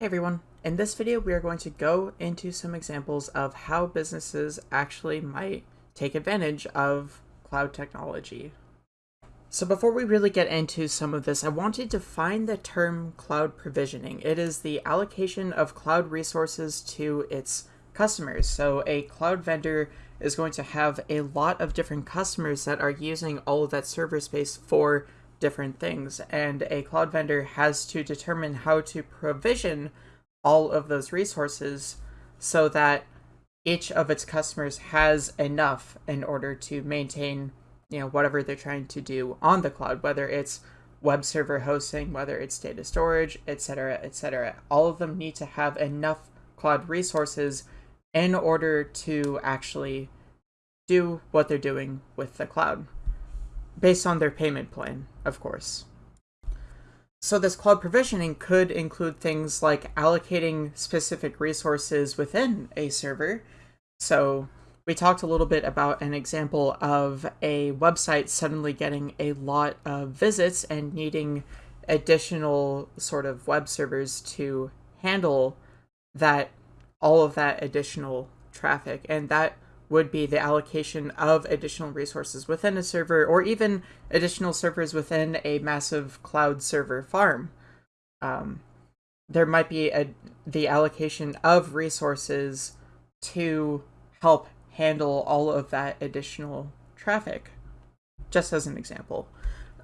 Hey everyone, in this video we are going to go into some examples of how businesses actually might take advantage of cloud technology. So before we really get into some of this, I wanted to define the term cloud provisioning. It is the allocation of cloud resources to its customers. So a cloud vendor is going to have a lot of different customers that are using all of that server space for different things. And a cloud vendor has to determine how to provision all of those resources so that each of its customers has enough in order to maintain you know whatever they're trying to do on the cloud whether it's web server hosting whether it's data storage etc etc all of them need to have enough cloud resources in order to actually do what they're doing with the cloud based on their payment plan, of course. So this cloud provisioning could include things like allocating specific resources within a server. So we talked a little bit about an example of a website suddenly getting a lot of visits and needing additional sort of web servers to handle that all of that additional traffic and that would be the allocation of additional resources within a server or even additional servers within a massive cloud server farm. Um, there might be a, the allocation of resources to help handle all of that additional traffic, just as an example.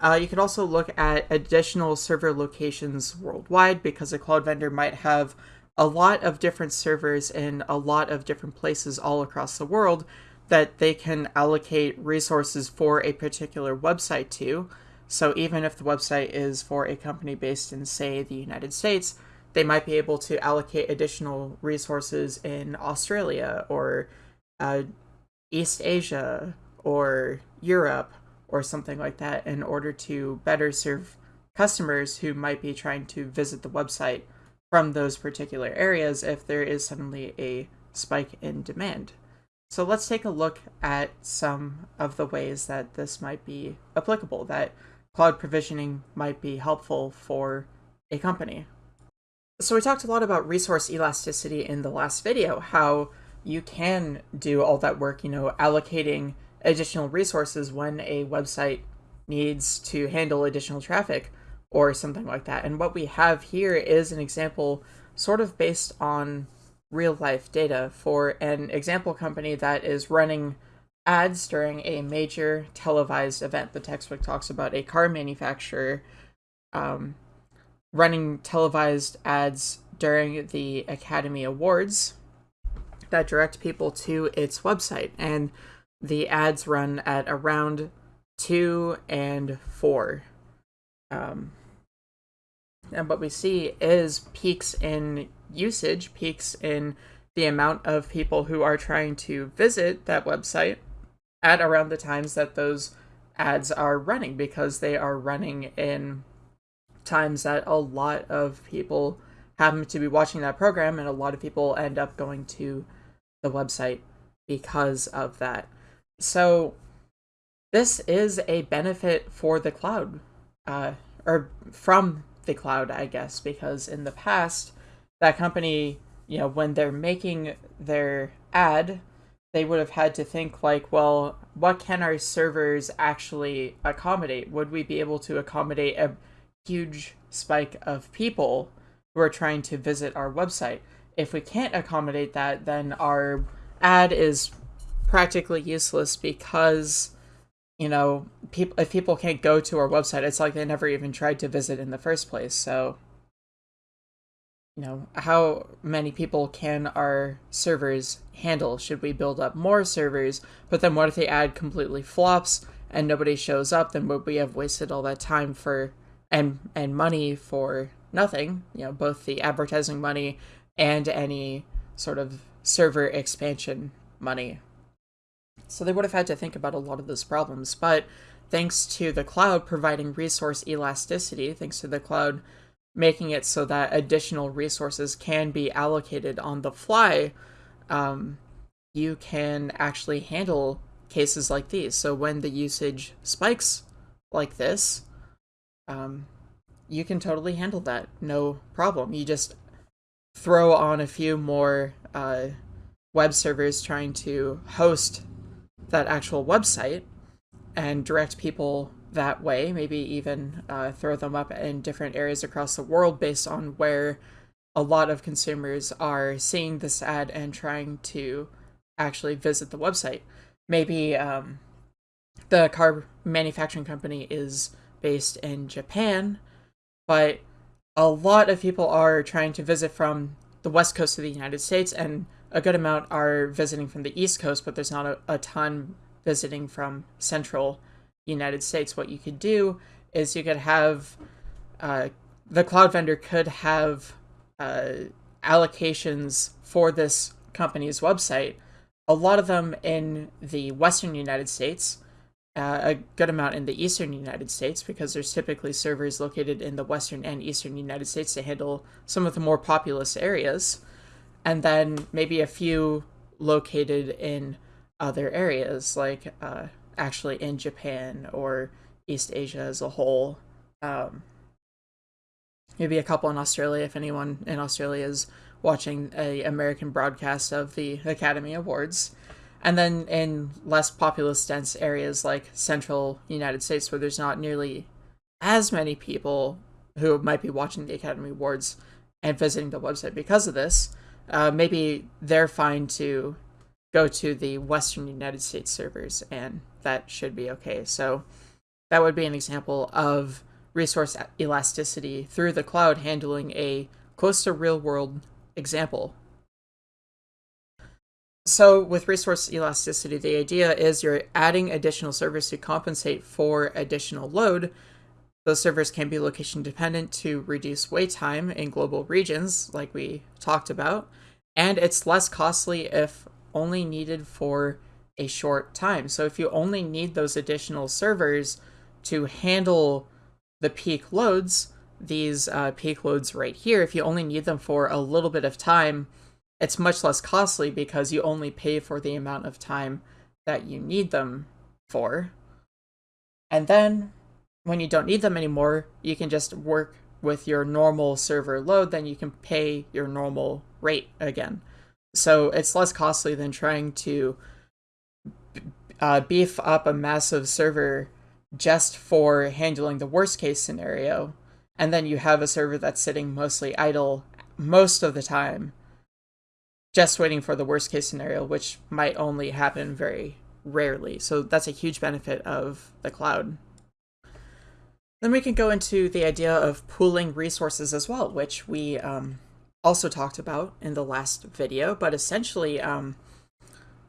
Uh, you could also look at additional server locations worldwide because a cloud vendor might have a lot of different servers in a lot of different places all across the world that they can allocate resources for a particular website to. So even if the website is for a company based in, say, the United States, they might be able to allocate additional resources in Australia or uh, East Asia or Europe or something like that in order to better serve customers who might be trying to visit the website from those particular areas if there is suddenly a spike in demand. So let's take a look at some of the ways that this might be applicable, that cloud provisioning might be helpful for a company. So we talked a lot about resource elasticity in the last video, how you can do all that work, you know, allocating additional resources when a website needs to handle additional traffic or something like that. And what we have here is an example sort of based on real life data for an example company that is running ads during a major televised event. The textbook talks about a car manufacturer um, running televised ads during the Academy Awards that direct people to its website. And the ads run at around two and four. Um, and what we see is peaks in usage, peaks in the amount of people who are trying to visit that website at around the times that those ads are running because they are running in times that a lot of people happen to be watching that program and a lot of people end up going to the website because of that. So this is a benefit for the cloud uh, or from the cloud, I guess, because in the past, that company, you know, when they're making their ad, they would have had to think like, well, what can our servers actually accommodate? Would we be able to accommodate a huge spike of people who are trying to visit our website? If we can't accommodate that, then our ad is practically useless because you know, people if people can't go to our website, it's like they never even tried to visit in the first place. So, you know, how many people can our servers handle? Should we build up more servers? But then what if the ad completely flops and nobody shows up? Then would we have wasted all that time for and and money for nothing? You know, both the advertising money and any sort of server expansion money so they would have had to think about a lot of those problems. But thanks to the cloud providing resource elasticity, thanks to the cloud making it so that additional resources can be allocated on the fly, um, you can actually handle cases like these. So when the usage spikes like this, um, you can totally handle that, no problem. You just throw on a few more uh, web servers trying to host that actual website and direct people that way, maybe even uh, throw them up in different areas across the world based on where a lot of consumers are seeing this ad and trying to actually visit the website. Maybe um, the car manufacturing company is based in Japan, but a lot of people are trying to visit from the west coast of the United States, and a good amount are visiting from the east coast, but there's not a, a ton visiting from central United States. What you could do is you could have uh, the cloud vendor could have uh, allocations for this company's website, a lot of them in the western United States, uh, a good amount in the eastern United States, because there's typically servers located in the western and eastern United States to handle some of the more populous areas, and then maybe a few located in other areas, like uh, actually in Japan or East Asia as a whole. Um, maybe a couple in Australia if anyone in Australia is watching a American broadcast of the Academy Awards. And then in less populous dense areas like central United States where there's not nearly as many people who might be watching the Academy Awards and visiting the website because of this, uh, maybe they're fine to go to the Western United States servers and that should be okay. So that would be an example of resource elasticity through the cloud handling a close to real world example. So with resource elasticity, the idea is you're adding additional servers to compensate for additional load. Those servers can be location dependent to reduce wait time in global regions, like we talked about, and it's less costly if only needed for a short time. So if you only need those additional servers to handle the peak loads, these uh, peak loads right here, if you only need them for a little bit of time, it's much less costly because you only pay for the amount of time that you need them for. And then when you don't need them anymore, you can just work with your normal server load, then you can pay your normal rate again. So it's less costly than trying to uh, beef up a massive server just for handling the worst case scenario, and then you have a server that's sitting mostly idle most of the time, just waiting for the worst case scenario, which might only happen very rarely. So that's a huge benefit of the cloud. Then we can go into the idea of pooling resources as well, which we um, also talked about in the last video, but essentially um,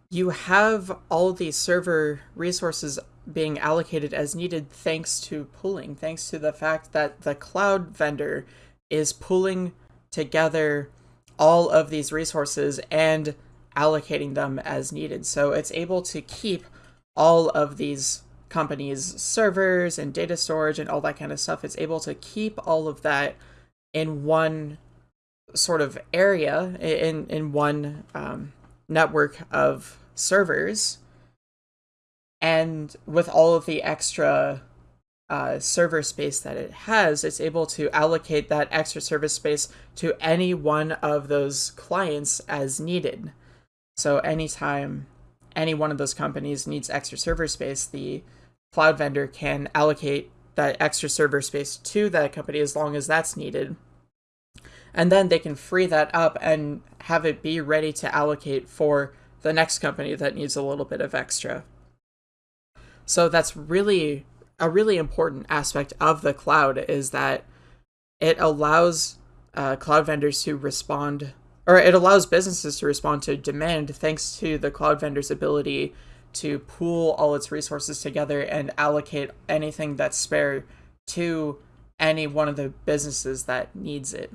you have all these server resources being allocated as needed thanks to pooling, thanks to the fact that the cloud vendor is pooling together all of these resources and allocating them as needed. So it's able to keep all of these companies' servers and data storage and all that kind of stuff. It's able to keep all of that in one sort of area, in, in one um, network of servers and with all of the extra uh, server space that it has, it's able to allocate that extra server space to any one of those clients as needed. So anytime any one of those companies needs extra server space, the cloud vendor can allocate that extra server space to that company as long as that's needed. And then they can free that up and have it be ready to allocate for the next company that needs a little bit of extra. So that's really a really important aspect of the cloud is that it allows uh, cloud vendors to respond, or it allows businesses to respond to demand thanks to the cloud vendor's ability to pool all its resources together and allocate anything that's spare to any one of the businesses that needs it.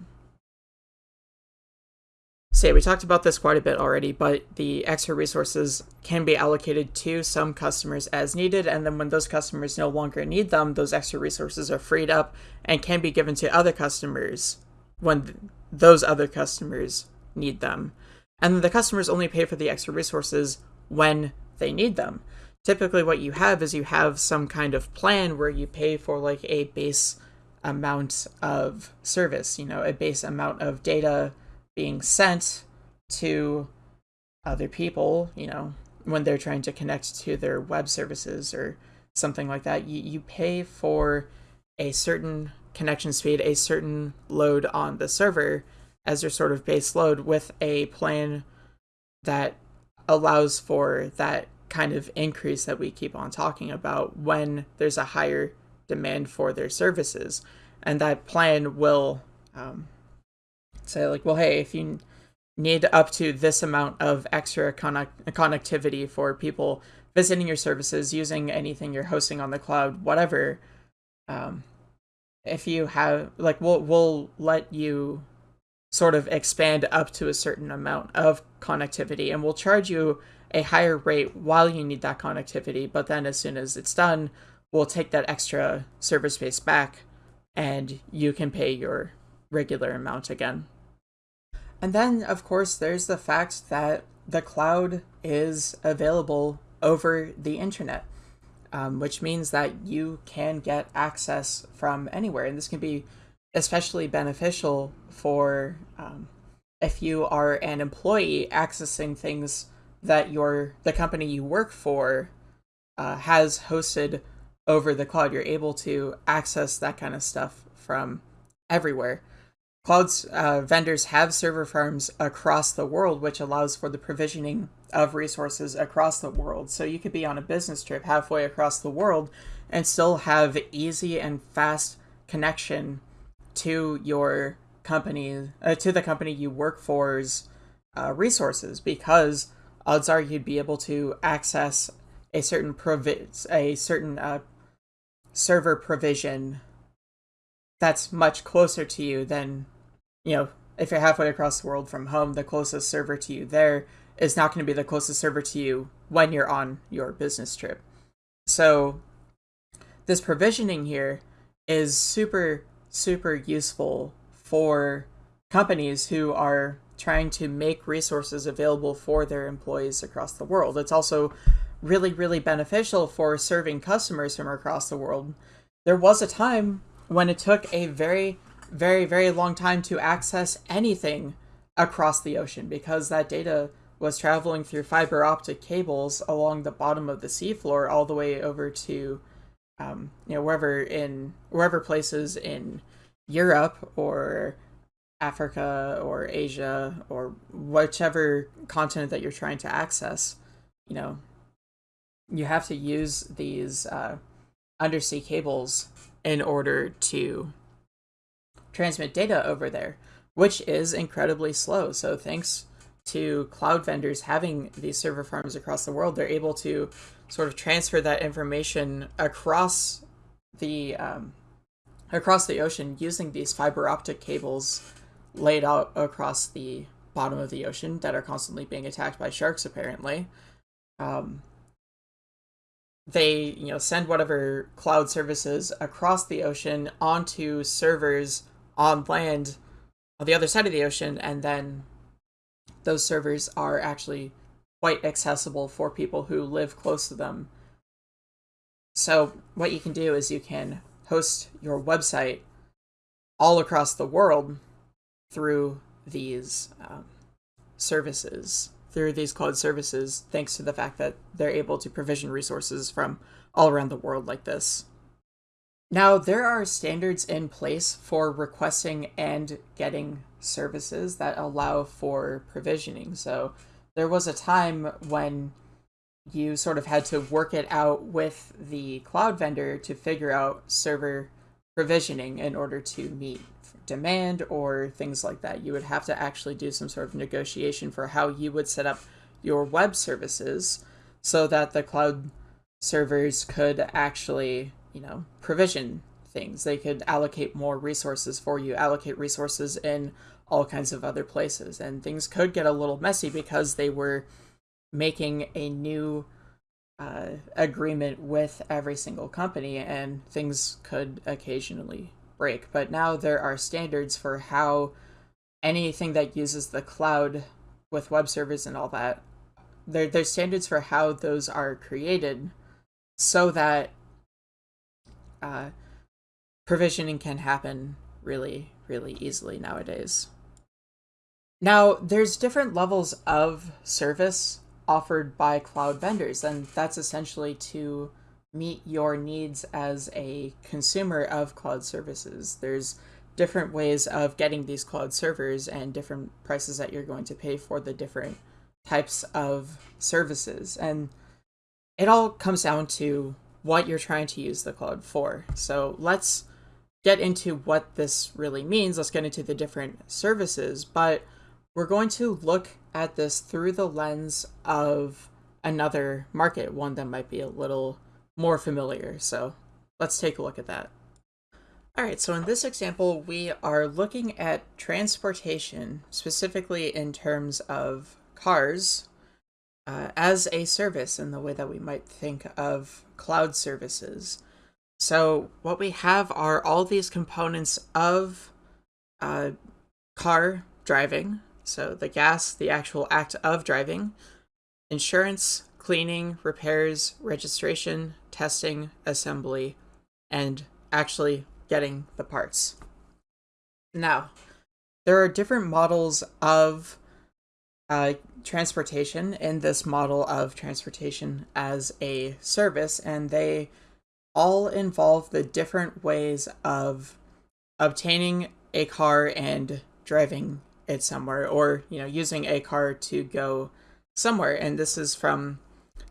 So yeah, we talked about this quite a bit already, but the extra resources can be allocated to some customers as needed, and then when those customers no longer need them, those extra resources are freed up and can be given to other customers when those other customers need them. And the customers only pay for the extra resources when they need them. Typically what you have is you have some kind of plan where you pay for like a base amount of service, you know, a base amount of data being sent to other people, you know, when they're trying to connect to their web services or something like that. You, you pay for a certain connection speed, a certain load on the server as your sort of base load with a plan that allows for that kind of increase that we keep on talking about when there's a higher demand for their services. And that plan will um, say, like, well, hey, if you need up to this amount of extra connect- connectivity for people visiting your services, using anything you're hosting on the cloud, whatever, um, if you have, like, we'll, we'll let you sort of expand up to a certain amount of connectivity and we'll charge you a higher rate while you need that connectivity but then as soon as it's done we'll take that extra server space back and you can pay your regular amount again. And then of course there's the fact that the cloud is available over the internet um, which means that you can get access from anywhere. And this can be especially beneficial for um, if you are an employee accessing things that your the company you work for uh, has hosted over the cloud. You're able to access that kind of stuff from everywhere. Cloud's uh, vendors have server farms across the world, which allows for the provisioning of resources across the world. So you could be on a business trip halfway across the world and still have easy and fast connection to your company, uh, to the company you work for's uh, resources, because odds are you'd be able to access a certain provi- a certain uh, server provision that's much closer to you than you know if you're halfway across the world from home the closest server to you there is not going to be the closest server to you when you're on your business trip. So this provisioning here is super super useful for companies who are trying to make resources available for their employees across the world. It's also really, really beneficial for serving customers from across the world. There was a time when it took a very, very, very long time to access anything across the ocean because that data was traveling through fiber optic cables along the bottom of the seafloor all the way over to um, you know wherever in wherever places in Europe or Africa or Asia or whichever continent that you're trying to access, you know, you have to use these uh, undersea cables in order to transmit data over there, which is incredibly slow. So thanks to cloud vendors having these server farms across the world, they're able to sort of transfer that information across the um, across the ocean using these fiber optic cables laid out across the bottom of the ocean that are constantly being attacked by sharks apparently. Um, they you know send whatever cloud services across the ocean onto servers on land on the other side of the ocean and then those servers are actually quite accessible for people who live close to them. So what you can do is you can host your website all across the world through these um, services, through these cloud services, thanks to the fact that they're able to provision resources from all around the world like this. Now, there are standards in place for requesting and getting services that allow for provisioning. So, there was a time when you sort of had to work it out with the cloud vendor to figure out server provisioning in order to meet demand or things like that. You would have to actually do some sort of negotiation for how you would set up your web services so that the cloud servers could actually, you know, provision things. They could allocate more resources for you, allocate resources in all kinds of other places. And things could get a little messy because they were making a new uh, agreement with every single company, and things could occasionally break. But now there are standards for how anything that uses the cloud with web servers and all that, there, there's standards for how those are created so that uh, provisioning can happen really, really easily nowadays. Now, there's different levels of service offered by cloud vendors, and that's essentially to meet your needs as a consumer of cloud services. There's different ways of getting these cloud servers and different prices that you're going to pay for the different types of services. And it all comes down to what you're trying to use the cloud for. So let's get into what this really means. Let's get into the different services, but we're going to look at this through the lens of another market, one that might be a little more familiar. So let's take a look at that. All right, so in this example, we are looking at transportation, specifically in terms of cars, uh, as a service in the way that we might think of cloud services. So what we have are all these components of uh, car driving, so the gas, the actual act of driving, insurance, cleaning, repairs, registration, testing, assembly, and actually getting the parts. Now, there are different models of uh, transportation in this model of transportation as a service, and they all involve the different ways of obtaining a car and driving it somewhere, or you know, using a car to go somewhere. And this is from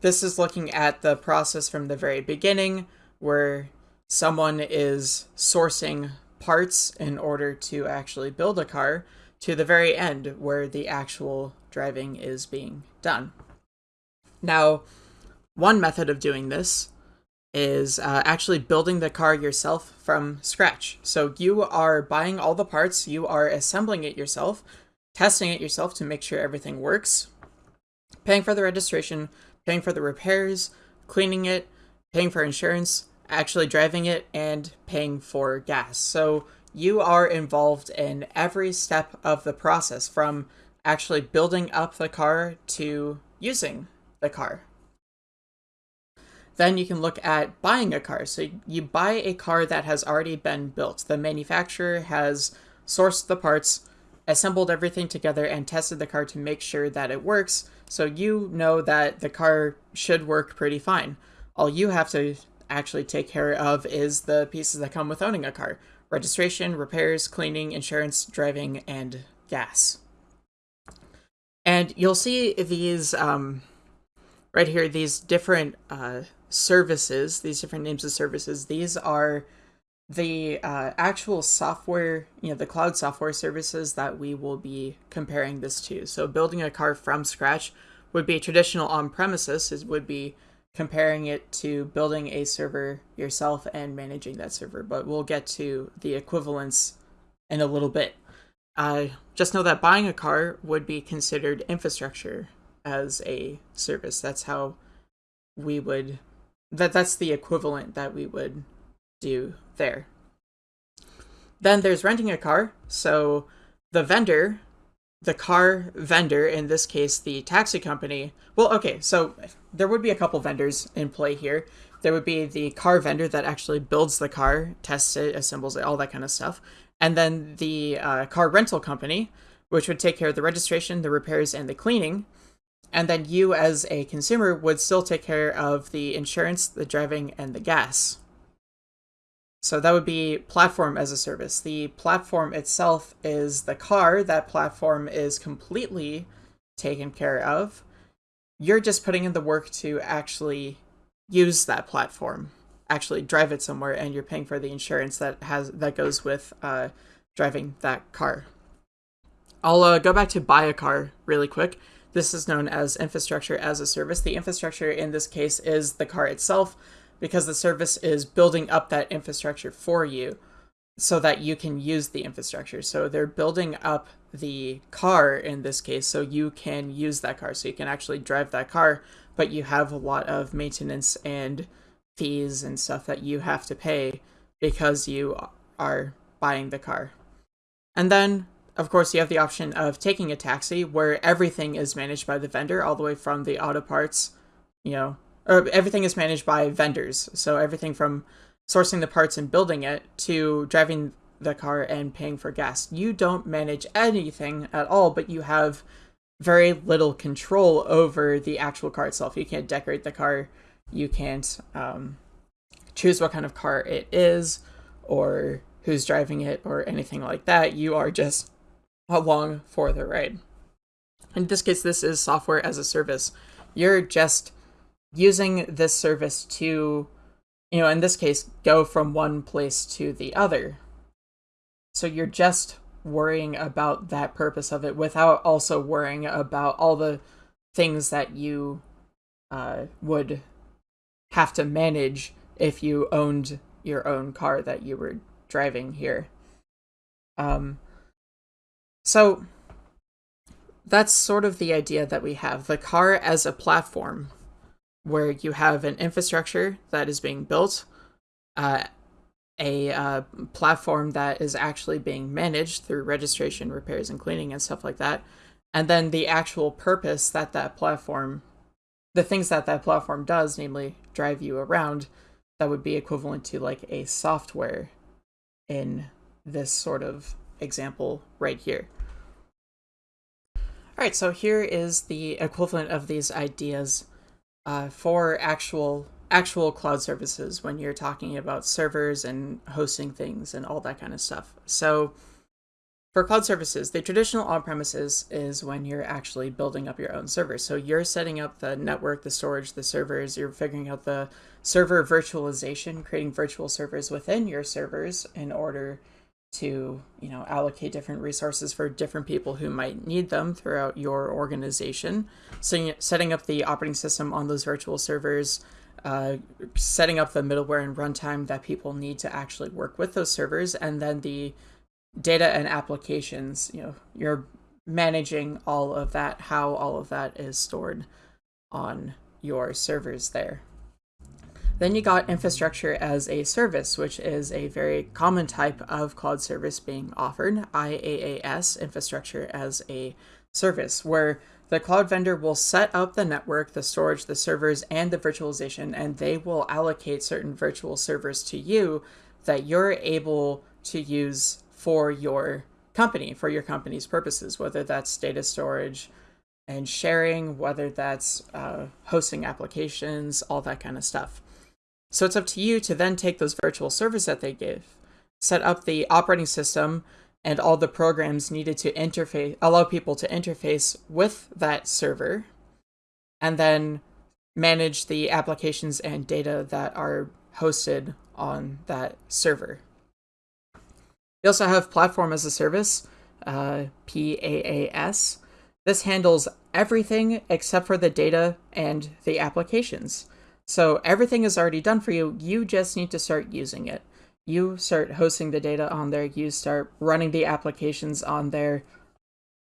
this is looking at the process from the very beginning, where someone is sourcing parts in order to actually build a car to the very end where the actual driving is being done. Now, one method of doing this is uh, actually building the car yourself from scratch. So you are buying all the parts, you are assembling it yourself, testing it yourself to make sure everything works, paying for the registration, paying for the repairs, cleaning it, paying for insurance, actually driving it, and paying for gas. So you are involved in every step of the process from actually building up the car to using the car. Then you can look at buying a car. So you buy a car that has already been built. The manufacturer has sourced the parts, assembled everything together, and tested the car to make sure that it works. So you know that the car should work pretty fine. All you have to actually take care of is the pieces that come with owning a car registration, repairs, cleaning, insurance, driving, and gas. And you'll see these um, right here, these different uh, services, these different names of services. These are the uh, actual software, you know, the cloud software services that we will be comparing this to. So building a car from scratch would be traditional on-premises, it would be comparing it to building a server yourself and managing that server, but we'll get to the equivalence in a little bit. Uh, just know that buying a car would be considered infrastructure as a service. That's how we would that that's the equivalent that we would do there. Then there's renting a car. So the vendor the car vendor, in this case, the taxi company. Well, okay, so there would be a couple vendors in play here. There would be the car vendor that actually builds the car, tests it, assembles it, all that kind of stuff. And then the uh, car rental company, which would take care of the registration, the repairs, and the cleaning. And then you, as a consumer, would still take care of the insurance, the driving, and the gas. So that would be platform as a service. The platform itself is the car. That platform is completely taken care of. You're just putting in the work to actually use that platform, actually drive it somewhere, and you're paying for the insurance that has that goes with uh, driving that car. I'll uh, go back to buy a car really quick. This is known as infrastructure as a service. The infrastructure in this case is the car itself because the service is building up that infrastructure for you so that you can use the infrastructure. So they're building up the car in this case so you can use that car. So you can actually drive that car, but you have a lot of maintenance and fees and stuff that you have to pay because you are buying the car. And then, of course, you have the option of taking a taxi where everything is managed by the vendor, all the way from the auto parts, you know, or everything is managed by vendors. So everything from sourcing the parts and building it to driving the car and paying for gas. You don't manage anything at all, but you have very little control over the actual car itself. You can't decorate the car. You can't um, choose what kind of car it is or who's driving it or anything like that. You are just along for the ride. In this case, this is software as a service. You're just using this service to, you know, in this case, go from one place to the other. So you're just worrying about that purpose of it without also worrying about all the things that you uh, would have to manage if you owned your own car that you were driving here. Um, so that's sort of the idea that we have. The car as a platform where you have an infrastructure that is being built, uh, a uh, platform that is actually being managed through registration, repairs, and cleaning and stuff like that, and then the actual purpose that that platform, the things that that platform does, namely drive you around, that would be equivalent to like a software in this sort of example right here. All right, so here is the equivalent of these ideas uh, for actual actual cloud services when you're talking about servers and hosting things and all that kind of stuff. So for cloud services, the traditional on-premises is when you're actually building up your own servers. So you're setting up the network, the storage, the servers, you're figuring out the server virtualization, creating virtual servers within your servers in order to, you know, allocate different resources for different people who might need them throughout your organization. So setting up the operating system on those virtual servers, uh, setting up the middleware and runtime that people need to actually work with those servers, and then the data and applications, you know, you're managing all of that, how all of that is stored on your servers there. Then you got infrastructure as a service, which is a very common type of cloud service being offered, IaaS, infrastructure as a service, where the cloud vendor will set up the network, the storage, the servers, and the virtualization, and they will allocate certain virtual servers to you that you're able to use for your company, for your company's purposes, whether that's data storage and sharing, whether that's uh, hosting applications, all that kind of stuff. So it's up to you to then take those virtual servers that they give, set up the operating system and all the programs needed to interface, allow people to interface with that server, and then manage the applications and data that are hosted on that server. You also have Platform as a Service, uh, PaaS. This handles everything except for the data and the applications. So everything is already done for you. You just need to start using it. You start hosting the data on there. You start running the applications on there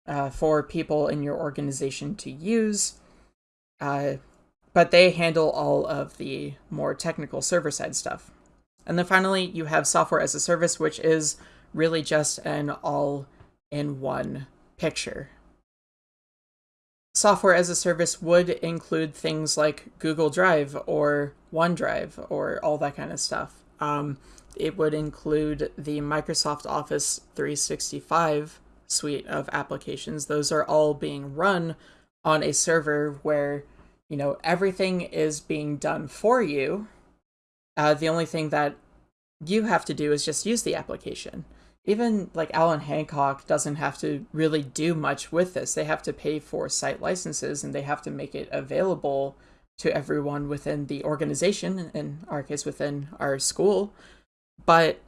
uh, for people in your organization to use. Uh, but they handle all of the more technical server side stuff. And then finally, you have software as a service, which is really just an all-in-one picture. Software as a service would include things like Google Drive or OneDrive or all that kind of stuff. Um, it would include the Microsoft Office 365 suite of applications. Those are all being run on a server where, you know, everything is being done for you. Uh, the only thing that you have to do is just use the application even like Allan Hancock doesn't have to really do much with this. They have to pay for site licenses and they have to make it available to everyone within the organization, in our case, within our school. But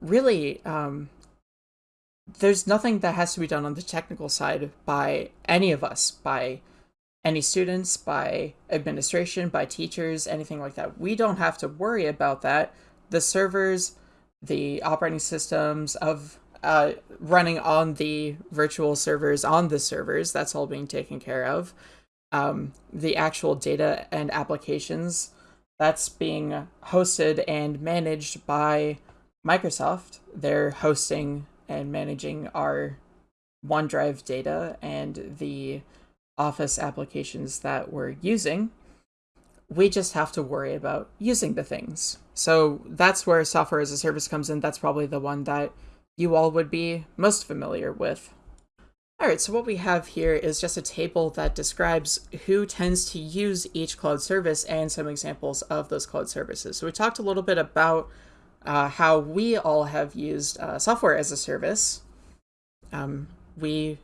really, um, there's nothing that has to be done on the technical side by any of us, by any students, by administration, by teachers, anything like that. We don't have to worry about that. The servers the operating systems of uh, running on the virtual servers on the servers. That's all being taken care of. Um, the actual data and applications that's being hosted and managed by Microsoft. They're hosting and managing our OneDrive data and the Office applications that we're using. We just have to worry about using the things. So that's where software as a service comes in. That's probably the one that you all would be most familiar with. All right, so what we have here is just a table that describes who tends to use each cloud service and some examples of those cloud services. So we talked a little bit about uh, how we all have used uh, software as a service. Um, we,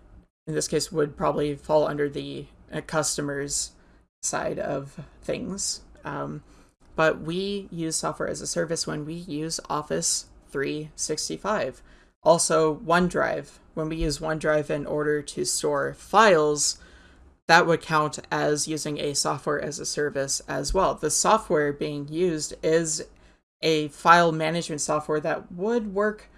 in this case, would probably fall under the uh, customers side of things. Um, but we use software as a service when we use Office 365. Also, OneDrive when we use OneDrive in order to store files, that would count as using a software as a service as well. The software being used is a file management software that would work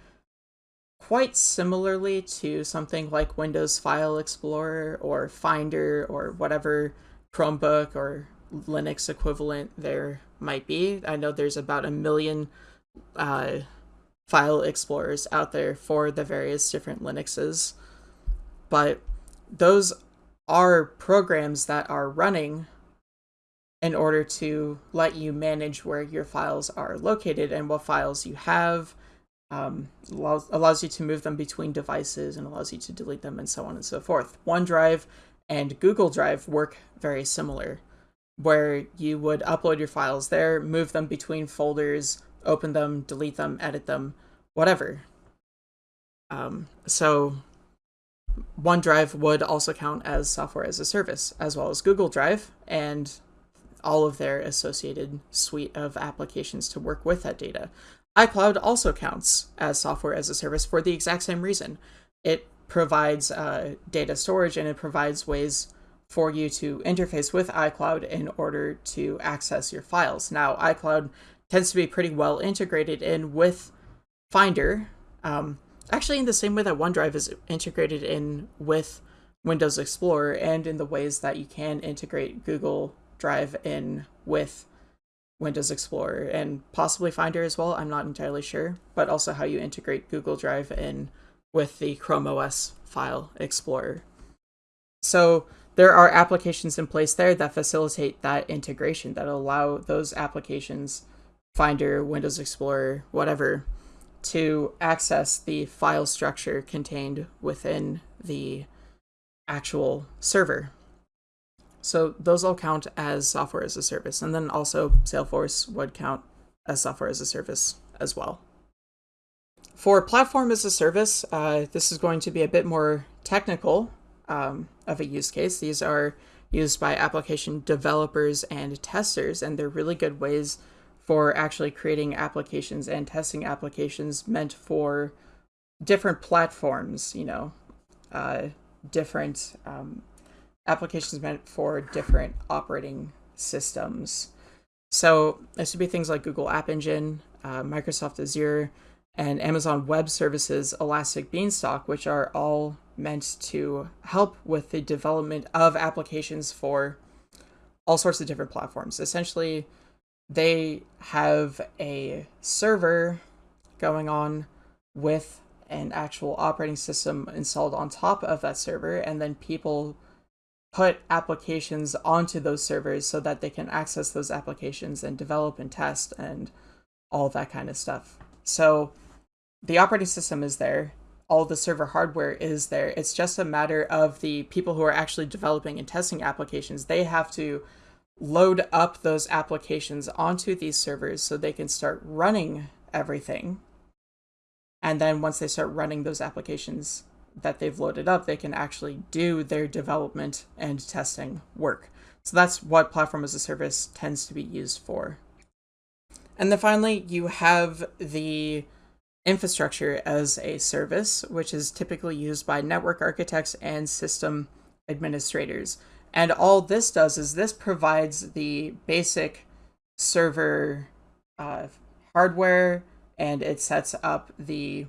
quite similarly to something like Windows File Explorer or Finder or whatever Chromebook or Linux equivalent there might be. I know there's about a million uh, file explorers out there for the various different Linuxes. But those are programs that are running in order to let you manage where your files are located and what files you have. Um, allows, allows you to move them between devices and allows you to delete them and so on and so forth. OneDrive and Google Drive work very similar, where you would upload your files there, move them between folders, open them, delete them, edit them, whatever. Um, so OneDrive would also count as software as a service, as well as Google Drive and all of their associated suite of applications to work with that data. iCloud also counts as software as a service for the exact same reason. It provides uh, data storage and it provides ways for you to interface with iCloud in order to access your files. Now, iCloud tends to be pretty well integrated in with Finder, um, actually in the same way that OneDrive is integrated in with Windows Explorer and in the ways that you can integrate Google Drive in with Windows Explorer and possibly Finder as well. I'm not entirely sure, but also how you integrate Google Drive in with the Chrome OS file explorer. So there are applications in place there that facilitate that integration that allow those applications, Finder, Windows Explorer, whatever, to access the file structure contained within the actual server. So those all count as software as a service. And then also Salesforce would count as software as a service as well. For platform as a service, uh, this is going to be a bit more technical um, of a use case. These are used by application developers and testers, and they're really good ways for actually creating applications and testing applications meant for different platforms, you know, uh, different um, applications meant for different operating systems. So this would be things like Google App Engine, uh, Microsoft Azure, and Amazon Web Services Elastic Beanstalk, which are all meant to help with the development of applications for all sorts of different platforms. Essentially, they have a server going on with an actual operating system installed on top of that server, and then people put applications onto those servers so that they can access those applications and develop and test and all that kind of stuff. So the operating system is there, all the server hardware is there. It's just a matter of the people who are actually developing and testing applications. They have to load up those applications onto these servers so they can start running everything. And then once they start running those applications that they've loaded up, they can actually do their development and testing work. So that's what platform as a service tends to be used for. And then finally, you have the infrastructure as a service, which is typically used by network architects and system administrators. And all this does is this provides the basic server uh, hardware and it sets up the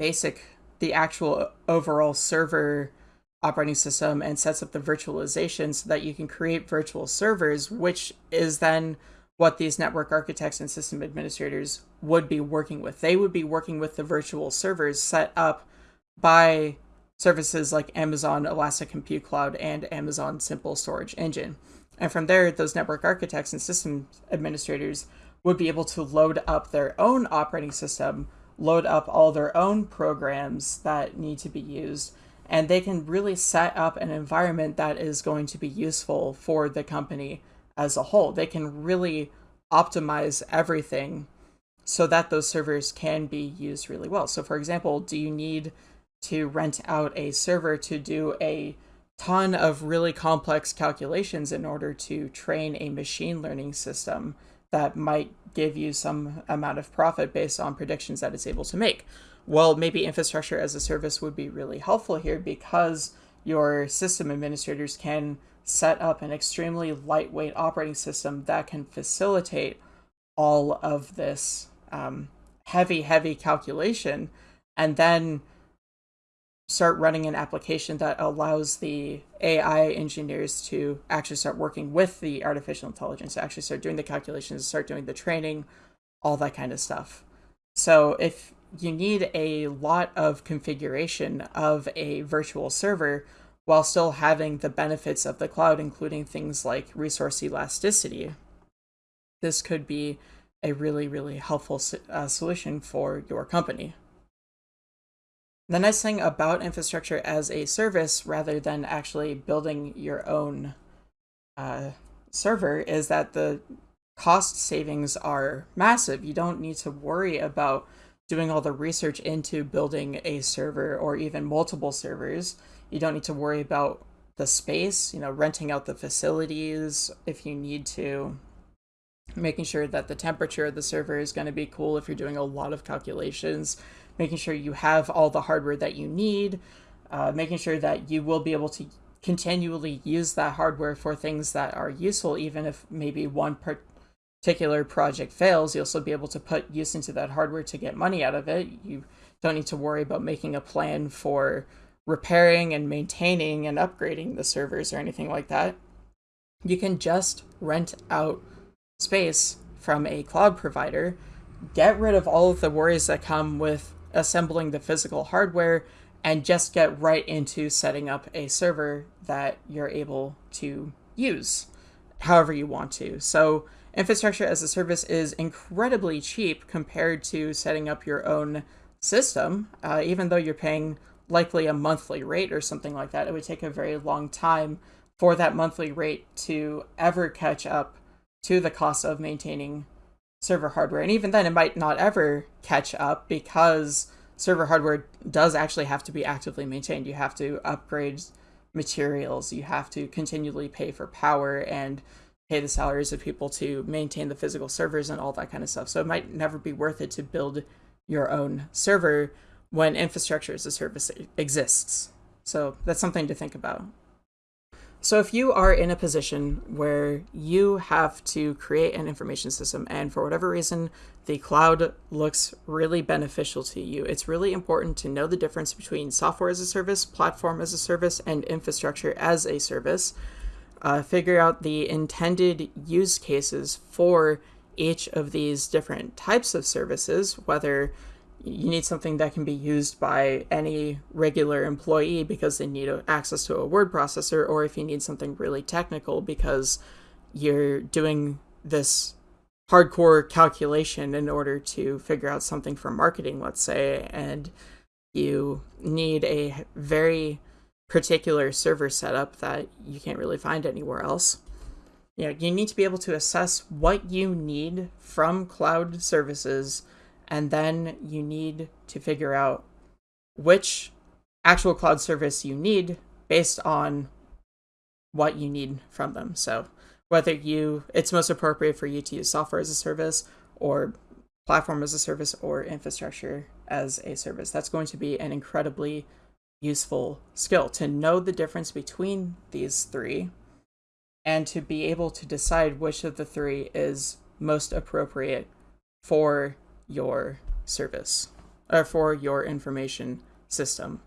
basic, the actual overall server operating system and sets up the virtualization so that you can create virtual servers, which is then what these network architects and system administrators would be working with. They would be working with the virtual servers set up by services like Amazon Elastic Compute Cloud and Amazon Simple Storage Engine. And from there, those network architects and system administrators would be able to load up their own operating system, load up all their own programs that need to be used, and they can really set up an environment that is going to be useful for the company as a whole. They can really optimize everything so that those servers can be used really well. So, for example, do you need to rent out a server to do a ton of really complex calculations in order to train a machine learning system that might give you some amount of profit based on predictions that it's able to make? Well, maybe infrastructure as a service would be really helpful here because your system administrators can set up an extremely lightweight operating system that can facilitate all of this um, heavy, heavy calculation and then start running an application that allows the AI engineers to actually start working with the artificial intelligence, to actually start doing the calculations, start doing the training, all that kind of stuff. So if you need a lot of configuration of a virtual server while still having the benefits of the cloud, including things like resource elasticity, this could be a really, really helpful uh, solution for your company. The nice thing about infrastructure as a service, rather than actually building your own uh, server, is that the cost savings are massive. You don't need to worry about doing all the research into building a server or even multiple servers. You don't need to worry about the space, you know, renting out the facilities if you need to, making sure that the temperature of the server is going to be cool if you're doing a lot of calculations, making sure you have all the hardware that you need, uh, making sure that you will be able to continually use that hardware for things that are useful, even if maybe one particular project fails, you'll still be able to put use into that hardware to get money out of it. You don't need to worry about making a plan for repairing and maintaining and upgrading the servers or anything like that. You can just rent out space from a cloud provider, get rid of all of the worries that come with assembling the physical hardware, and just get right into setting up a server that you're able to use however you want to. So infrastructure as a service is incredibly cheap compared to setting up your own system. Uh, even though you're paying likely a monthly rate or something like that, it would take a very long time for that monthly rate to ever catch up to the cost of maintaining server hardware. And even then, it might not ever catch up because server hardware does actually have to be actively maintained. You have to upgrade materials, you have to continually pay for power and pay the salaries of people to maintain the physical servers and all that kind of stuff. So it might never be worth it to build your own server when infrastructure as a service exists. So that's something to think about. So if you are in a position where you have to create an information system and for whatever reason the cloud looks really beneficial to you, it's really important to know the difference between software as a service, platform as a service, and infrastructure as a service. Uh, figure out the intended use cases for each of these different types of services, whether you need something that can be used by any regular employee because they need access to a word processor, or if you need something really technical because you're doing this hardcore calculation in order to figure out something for marketing, let's say, and you need a very particular server setup that you can't really find anywhere else. You know, you need to be able to assess what you need from cloud services and then you need to figure out which actual cloud service you need based on what you need from them. So whether you it's most appropriate for you to use software as a service or platform as a service or infrastructure as a service. That's going to be an incredibly useful skill to know the difference between these three and to be able to decide which of the three is most appropriate for your service or for your information system.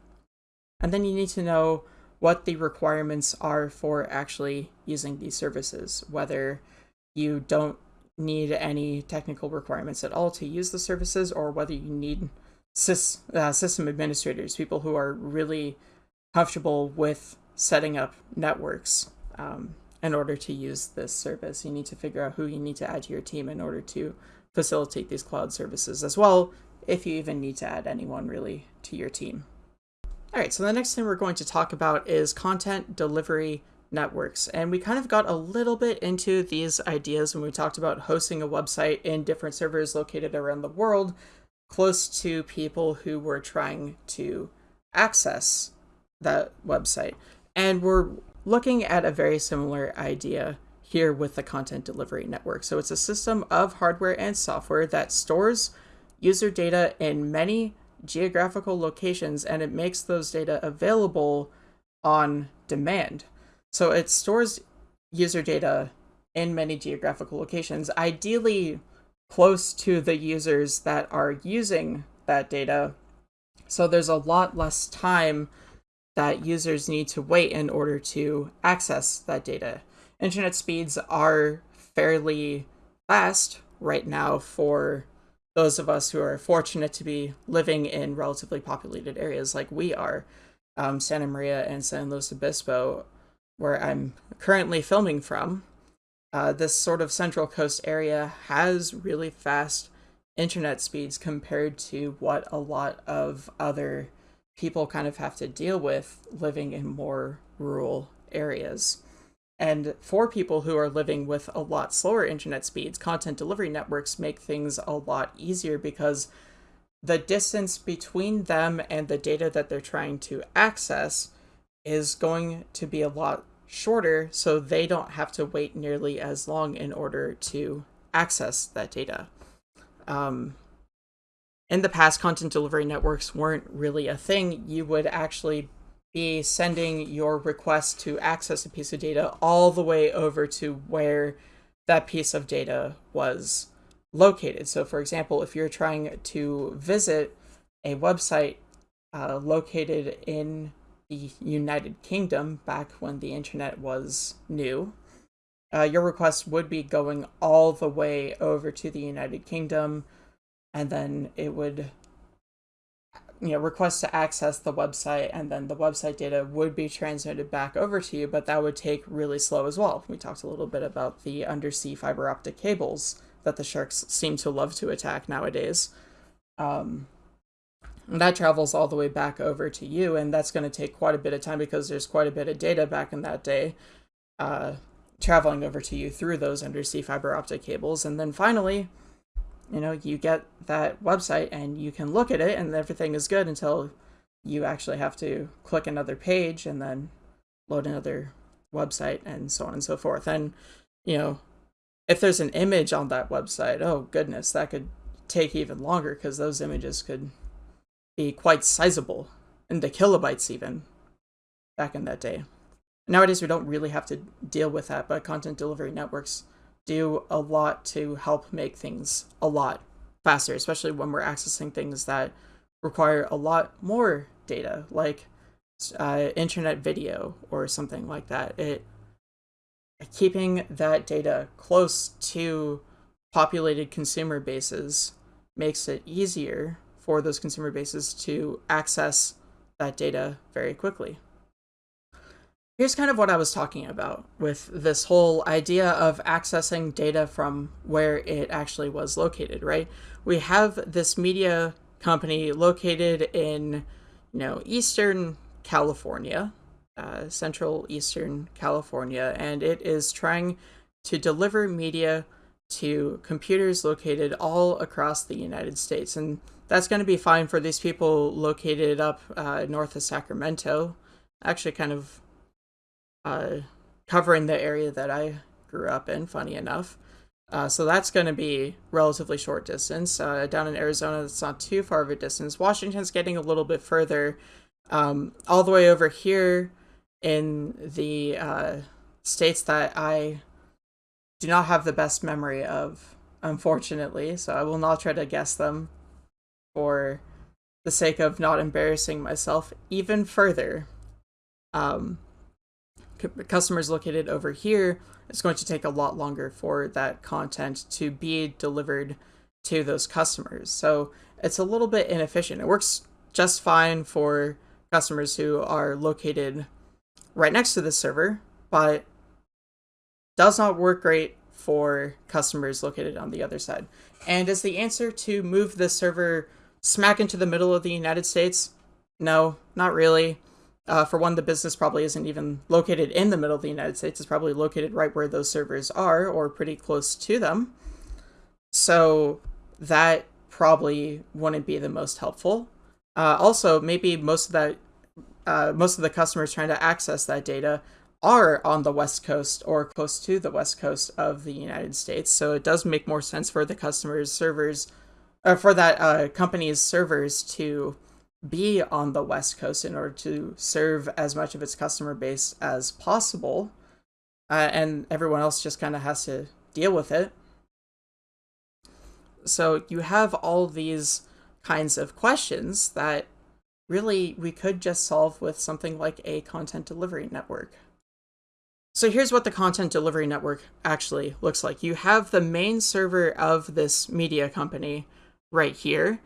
And then you need to know what the requirements are for actually using these services, whether you don't need any technical requirements at all to use the services or whether you need sys, uh, system administrators, people who are really comfortable with setting up networks um, in order to use this service. You need to figure out who you need to add to your team in order to facilitate these cloud services as well, if you even need to add anyone really to your team. All right, so the next thing we're going to talk about is content delivery networks. And we kind of got a little bit into these ideas when we talked about hosting a website in different servers located around the world close to people who were trying to access that website. And we're looking at a very similar idea here with the content delivery network. So it's a system of hardware and software that stores user data in many geographical locations and it makes those data available on demand. So it stores user data in many geographical locations, ideally close to the users that are using that data. So there's a lot less time that users need to wait in order to access that data. Internet speeds are fairly fast right now for those of us who are fortunate to be living in relatively populated areas like we are. Um, Santa Maria and San Luis Obispo, where I'm currently filming from, uh, this sort of Central Coast area has really fast internet speeds compared to what a lot of other people kind of have to deal with living in more rural areas. And for people who are living with a lot slower internet speeds, content delivery networks make things a lot easier because the distance between them and the data that they're trying to access is going to be a lot shorter, so they don't have to wait nearly as long in order to access that data. Um, in the past, content delivery networks weren't really a thing. You would actually be sending your request to access a piece of data all the way over to where that piece of data was located. So, for example, if you're trying to visit a website uh, located in the United Kingdom back when the internet was new, uh, your request would be going all the way over to the United Kingdom, and then it would you know request to access the website and then the website data would be transmitted back over to you but that would take really slow as well. We talked a little bit about the undersea fiber optic cables that the sharks seem to love to attack nowadays. Um, that travels all the way back over to you and that's going to take quite a bit of time because there's quite a bit of data back in that day uh, traveling over to you through those undersea fiber optic cables. And then finally you know, you get that website and you can look at it and everything is good until you actually have to click another page and then load another website and so on and so forth. And, you know, if there's an image on that website, oh goodness, that could take even longer because those images could be quite sizable in the kilobytes even back in that day. Nowadays, we don't really have to deal with that, but content delivery networks do a lot to help make things a lot faster, especially when we're accessing things that require a lot more data, like uh, internet video or something like that. It keeping that data close to populated consumer bases makes it easier for those consumer bases to access that data very quickly here's kind of what I was talking about with this whole idea of accessing data from where it actually was located, right? We have this media company located in, you know, Eastern California, uh, Central Eastern California, and it is trying to deliver media to computers located all across the United States. And that's going to be fine for these people located up uh, north of Sacramento. Actually, kind of uh, covering the area that I grew up in, funny enough. Uh, so that's going to be relatively short distance. Uh, down in Arizona, it's not too far of a distance. Washington's getting a little bit further. Um, all the way over here in the uh, states that I do not have the best memory of, unfortunately. So I will not try to guess them for the sake of not embarrassing myself even further. Um, customers located over here, it's going to take a lot longer for that content to be delivered to those customers. So it's a little bit inefficient. It works just fine for customers who are located right next to the server, but does not work great for customers located on the other side. And is the answer to move the server smack into the middle of the United States? No, not really. Uh, for one, the business probably isn't even located in the middle of the United States. It's probably located right where those servers are or pretty close to them. So that probably wouldn't be the most helpful. Uh, also, maybe most of that, uh, most of the customers trying to access that data are on the west coast or close to the west coast of the United States. So it does make more sense for the customers' servers, or uh, for that uh, company's servers to be on the west coast in order to serve as much of its customer base as possible. Uh, and everyone else just kind of has to deal with it. So you have all these kinds of questions that really we could just solve with something like a content delivery network. So here's what the content delivery network actually looks like. You have the main server of this media company right here,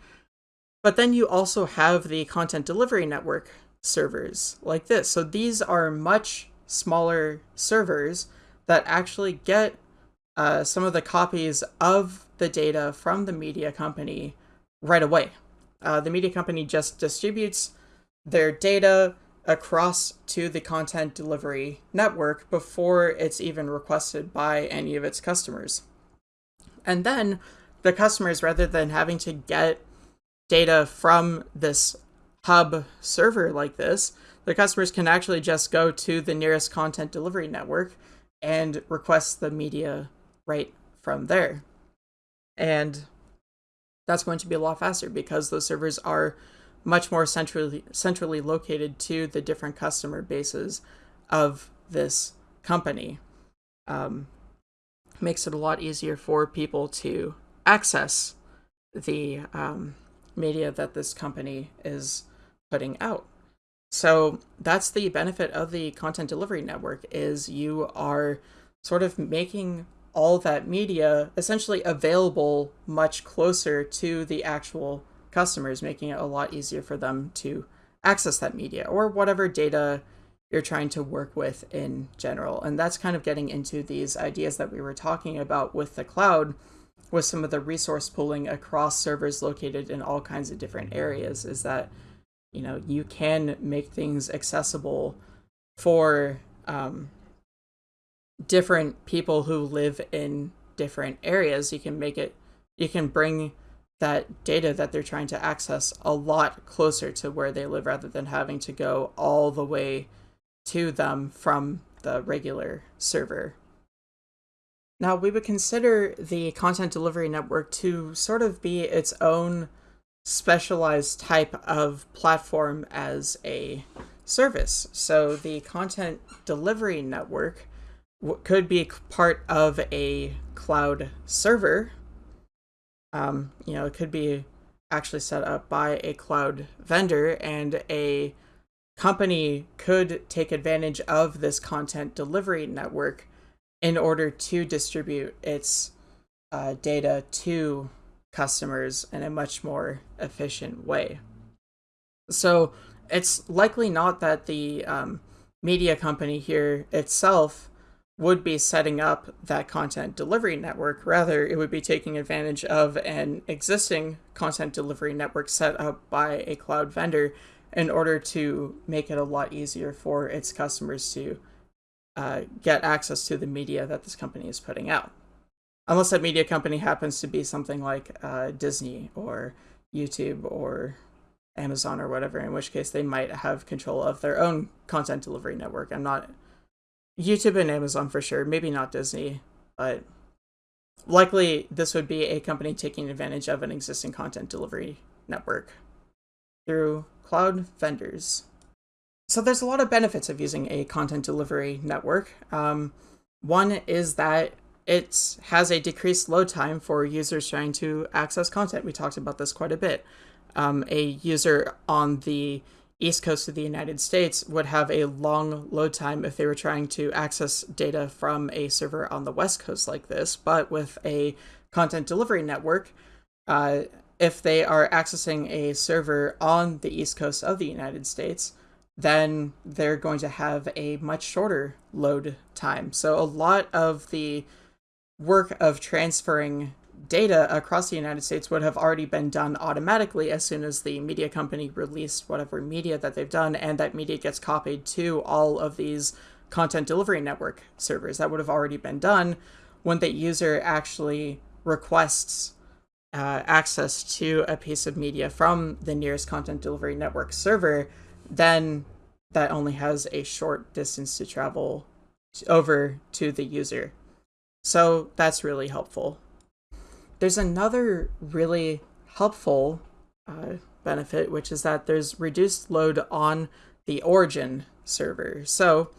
but then you also have the content delivery network servers like this. So these are much smaller servers that actually get uh, some of the copies of the data from the media company right away. Uh, the media company just distributes their data across to the content delivery network before it's even requested by any of its customers. And then the customers, rather than having to get data from this hub server like this, the customers can actually just go to the nearest content delivery network and request the media right from there. And that's going to be a lot faster because those servers are much more centrally centrally located to the different customer bases of this company. Um, makes it a lot easier for people to access the um, media that this company is putting out. So that's the benefit of the content delivery network is you are sort of making all that media essentially available much closer to the actual customers, making it a lot easier for them to access that media or whatever data you're trying to work with in general. And that's kind of getting into these ideas that we were talking about with the cloud with some of the resource pooling across servers located in all kinds of different areas is that you know you can make things accessible for um, different people who live in different areas. You can make it you can bring that data that they're trying to access a lot closer to where they live rather than having to go all the way to them from the regular server now, we would consider the content delivery network to sort of be its own specialized type of platform as a service. So the content delivery network could be part of a cloud server. Um, you know, it could be actually set up by a cloud vendor and a company could take advantage of this content delivery network in order to distribute its uh, data to customers in a much more efficient way. So it's likely not that the um, media company here itself would be setting up that content delivery network. Rather, it would be taking advantage of an existing content delivery network set up by a cloud vendor in order to make it a lot easier for its customers to uh, get access to the media that this company is putting out. Unless that media company happens to be something like uh, Disney or YouTube or Amazon or whatever, in which case they might have control of their own content delivery network. I'm not YouTube and Amazon for sure, maybe not Disney, but likely this would be a company taking advantage of an existing content delivery network through cloud vendors. So there's a lot of benefits of using a content delivery network. Um, one is that it has a decreased load time for users trying to access content. We talked about this quite a bit. Um, a user on the east coast of the United States would have a long load time if they were trying to access data from a server on the west coast like this. But with a content delivery network, uh, if they are accessing a server on the east coast of the United States, then they're going to have a much shorter load time. So a lot of the work of transferring data across the United States would have already been done automatically as soon as the media company released whatever media that they've done, and that media gets copied to all of these content delivery network servers. That would have already been done when the user actually requests uh, access to a piece of media from the nearest content delivery network server, then that only has a short distance to travel over to the user. So that's really helpful. There's another really helpful uh, benefit, which is that there's reduced load on the origin server. So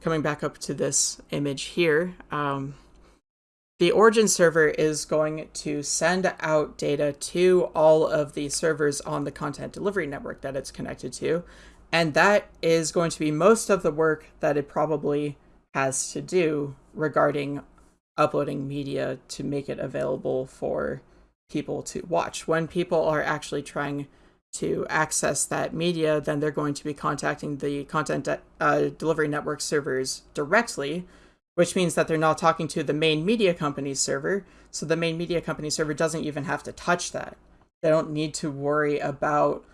coming back up to this image here, um, the origin server is going to send out data to all of the servers on the content delivery network that it's connected to. And that is going to be most of the work that it probably has to do regarding uploading media to make it available for people to watch. When people are actually trying to access that media, then they're going to be contacting the content uh, delivery network servers directly, which means that they're not talking to the main media company server. So the main media company server doesn't even have to touch that. They don't need to worry about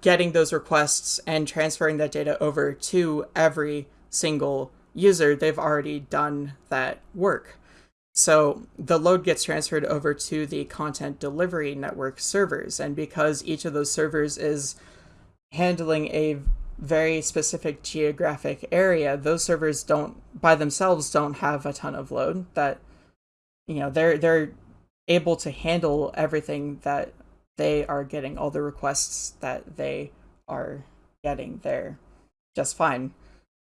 getting those requests and transferring that data over to every single user. They've already done that work. So the load gets transferred over to the content delivery network servers. And because each of those servers is handling a very specific geographic area, those servers don't by themselves don't have a ton of load that you know they're they're able to handle everything that they are getting all the requests that they are getting there just fine.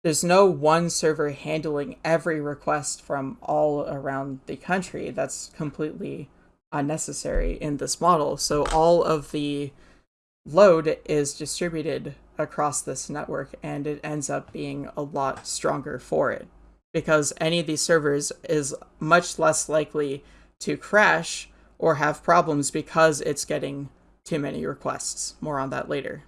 There's no one server handling every request from all around the country. That's completely unnecessary in this model. So all of the load is distributed across this network and it ends up being a lot stronger for it because any of these servers is much less likely to crash or have problems because it's getting too many requests. More on that later.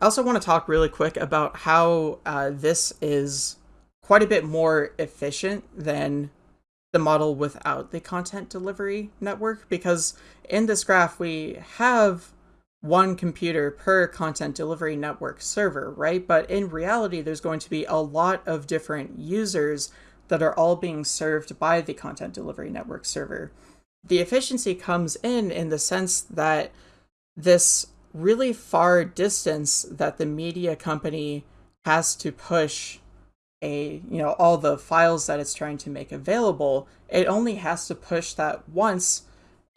I also want to talk really quick about how uh, this is quite a bit more efficient than the model without the content delivery network because in this graph we have one computer per content delivery network server, right? But in reality, there's going to be a lot of different users that are all being served by the content delivery network server. The efficiency comes in in the sense that this really far distance that the media company has to push a you know all the files that it's trying to make available it only has to push that once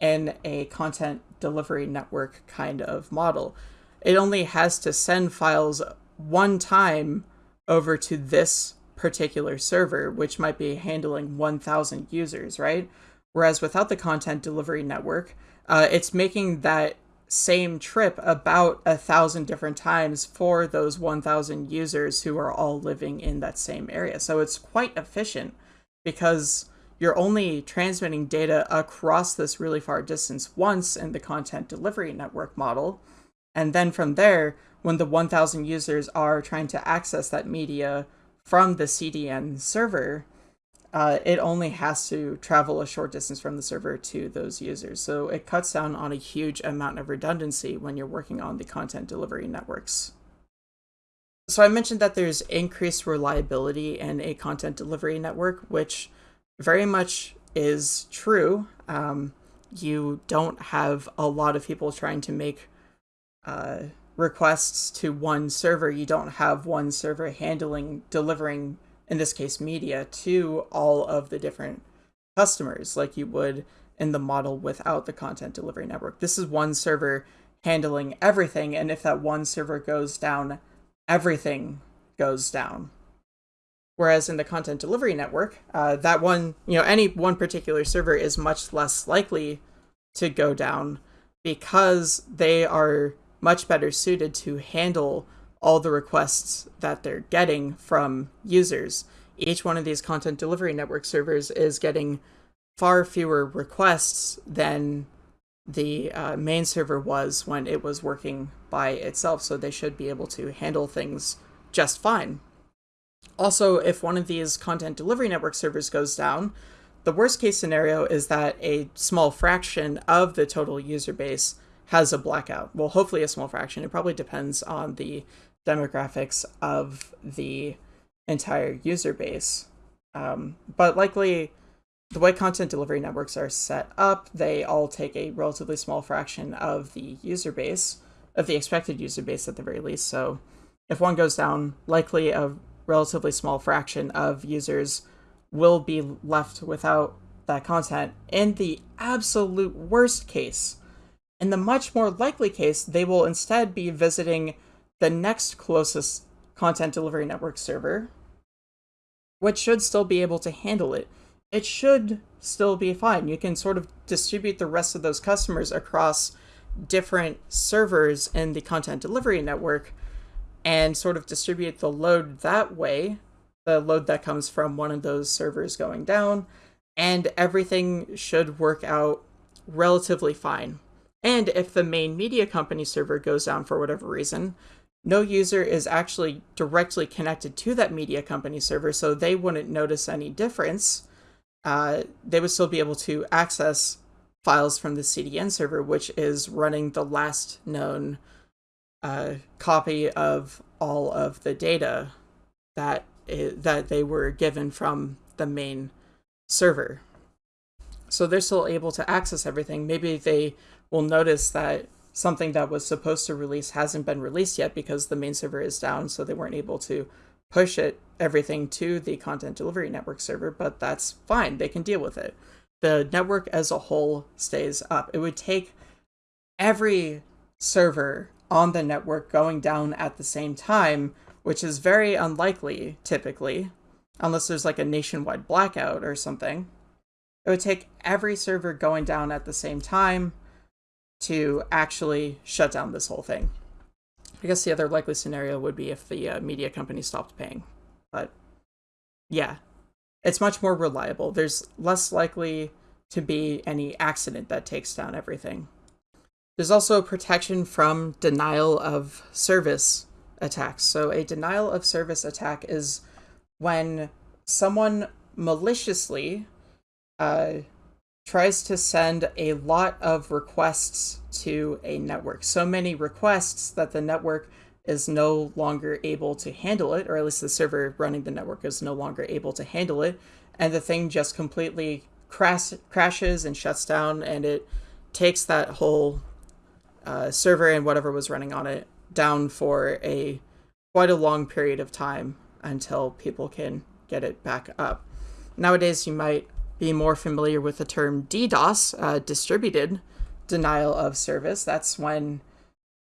in a content delivery network kind of model. It only has to send files one time over to this particular server which might be handling 1000 users right whereas without the content delivery network uh, it's making that same trip about a thousand different times for those 1000 users who are all living in that same area. So it's quite efficient because you're only transmitting data across this really far distance once in the content delivery network model. And then from there, when the 1000 users are trying to access that media from the CDN server, uh, it only has to travel a short distance from the server to those users. So it cuts down on a huge amount of redundancy when you're working on the content delivery networks. So I mentioned that there's increased reliability in a content delivery network, which very much is true. Um, you don't have a lot of people trying to make uh, requests to one server. You don't have one server handling delivering in this case media, to all of the different customers like you would in the model without the content delivery network. This is one server handling everything, and if that one server goes down, everything goes down. Whereas in the content delivery network, uh, that one, you know, any one particular server is much less likely to go down because they are much better suited to handle all the requests that they're getting from users. Each one of these content delivery network servers is getting far fewer requests than the uh, main server was when it was working by itself, so they should be able to handle things just fine. Also, if one of these content delivery network servers goes down, the worst case scenario is that a small fraction of the total user base has a blackout. Well, hopefully a small fraction. It probably depends on the demographics of the entire user base. Um, but likely, the way content delivery networks are set up, they all take a relatively small fraction of the user base, of the expected user base at the very least. So if one goes down, likely a relatively small fraction of users will be left without that content. In the absolute worst case, in the much more likely case, they will instead be visiting the next closest content delivery network server, which should still be able to handle it. It should still be fine. You can sort of distribute the rest of those customers across different servers in the content delivery network and sort of distribute the load that way the load that comes from one of those servers going down, and everything should work out relatively fine. And if the main media company server goes down for whatever reason, no user is actually directly connected to that media company server, so they wouldn't notice any difference. Uh, they would still be able to access files from the CDN server, which is running the last known uh, copy of all of the data that that they were given from the main server. So they're still able to access everything. Maybe they will notice that something that was supposed to release hasn't been released yet because the main server is down, so they weren't able to push it everything to the content delivery network server, but that's fine. They can deal with it. The network as a whole stays up. It would take every server on the network going down at the same time which is very unlikely typically, unless there's like a nationwide blackout or something. It would take every server going down at the same time to actually shut down this whole thing. I guess the other likely scenario would be if the uh, media company stopped paying. But yeah, it's much more reliable. There's less likely to be any accident that takes down everything. There's also protection from denial of service attacks. So a denial of service attack is when someone maliciously uh, tries to send a lot of requests to a network. So many requests that the network is no longer able to handle it, or at least the server running the network is no longer able to handle it, and the thing just completely crash crashes and shuts down, and it takes that whole uh, server and whatever was running on it down for a quite a long period of time until people can get it back up. Nowadays, you might be more familiar with the term DDoS, uh, distributed denial of service. That's when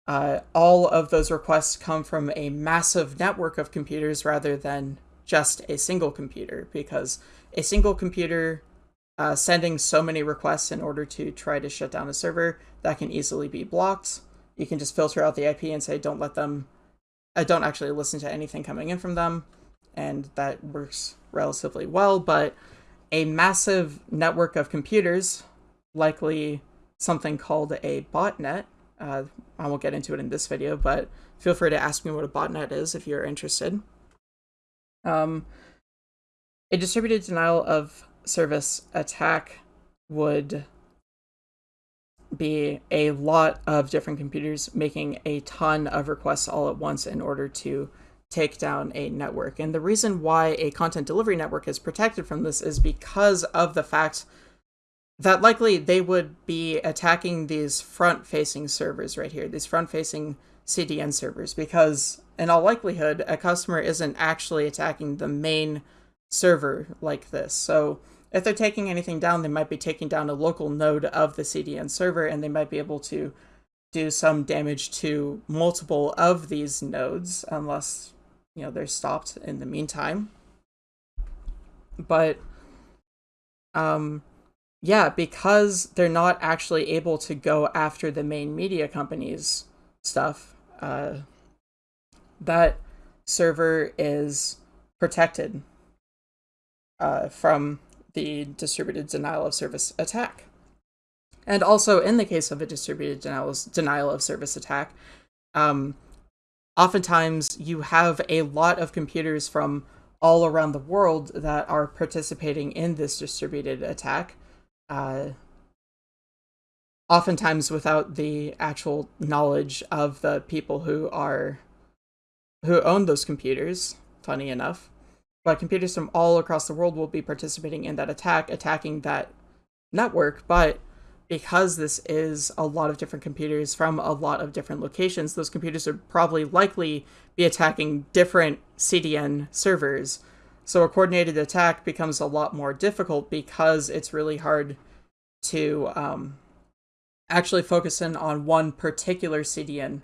uh, all of those requests come from a massive network of computers rather than just a single computer, because a single computer uh, sending so many requests in order to try to shut down a server that can easily be blocked you can just filter out the IP and say don't let them, I uh, don't actually listen to anything coming in from them, and that works relatively well. But a massive network of computers, likely something called a botnet. Uh, I won't get into it in this video, but feel free to ask me what a botnet is if you're interested. Um, a distributed denial of service attack would be a lot of different computers making a ton of requests all at once in order to take down a network. And the reason why a content delivery network is protected from this is because of the fact that likely they would be attacking these front facing servers right here, these front facing CDN servers, because in all likelihood, a customer isn't actually attacking the main server like this. So if they're taking anything down, they might be taking down a local node of the CDN server, and they might be able to do some damage to multiple of these nodes, unless you know they're stopped in the meantime. But um, yeah, because they're not actually able to go after the main media companies stuff, uh, that server is protected uh, from the distributed denial of service attack. And also, in the case of a distributed denial, denial of service attack, um, oftentimes you have a lot of computers from all around the world that are participating in this distributed attack. Uh, oftentimes without the actual knowledge of the people who are who own those computers funny enough but computers from all across the world will be participating in that attack attacking that network but because this is a lot of different computers from a lot of different locations, those computers would probably likely be attacking different CDN servers. So a coordinated attack becomes a lot more difficult because it's really hard to um, actually focus in on one particular CDN